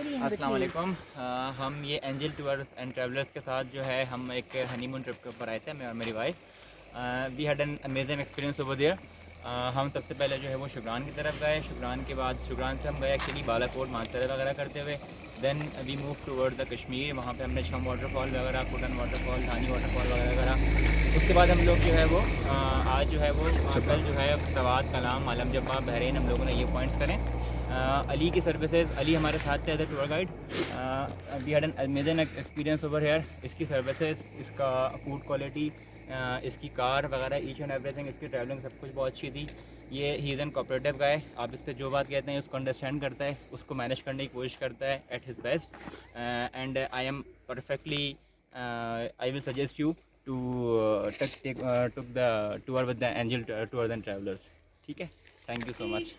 अस्सलाम वालेकुम। हम ये एंजल टूर एंड ट्रैवलर्स के साथ जो है हम एक हनीमून ट्रिप के ऊपर आए थे मैं और मेरी wife we had an amazing experience over there हम सबसे पहले जो है वो शुक्रान की तरफ़ गए। शुक्रान के बाद शुक्रान से हम गए एक्चुअली बालाकोट मानसरे वगैरह करते हुए। Then we move toward the Kashmir वहाँ पे हमने छम वाटरफॉल वगैरह कुटन वाटरफॉल धानी वाटरफॉल वगैरह वगैरह उसके बाद हम लोग जो है वो आज जो है वो कल जो है सवाद कलाम आलम जब्बा बहरीन हम लोगों ने ये पॉइंट्स करें। अली की सर्विसेज़ अली हमारे साथ थे tour guide we had an amazing experience over here इसकी सर्विसेज़ इसका फ़ूड क्वालिटी इसकी कार वगैरह ईच एंड एवरीथिंग इसकी ट्रैवलिंग सब कुछ बहुत अच्छी थी. ये ही इज़ एन कॉपरेटिव गाय आप इससे जो बात कहते हैं उसको अंडरस्टैंड करता है उसको मैनेज करने की कोशिश करता है at his best and I am perfectly I will suggest you to took the tour with the Angel Tour and Travellers ठीक है? Thank you so much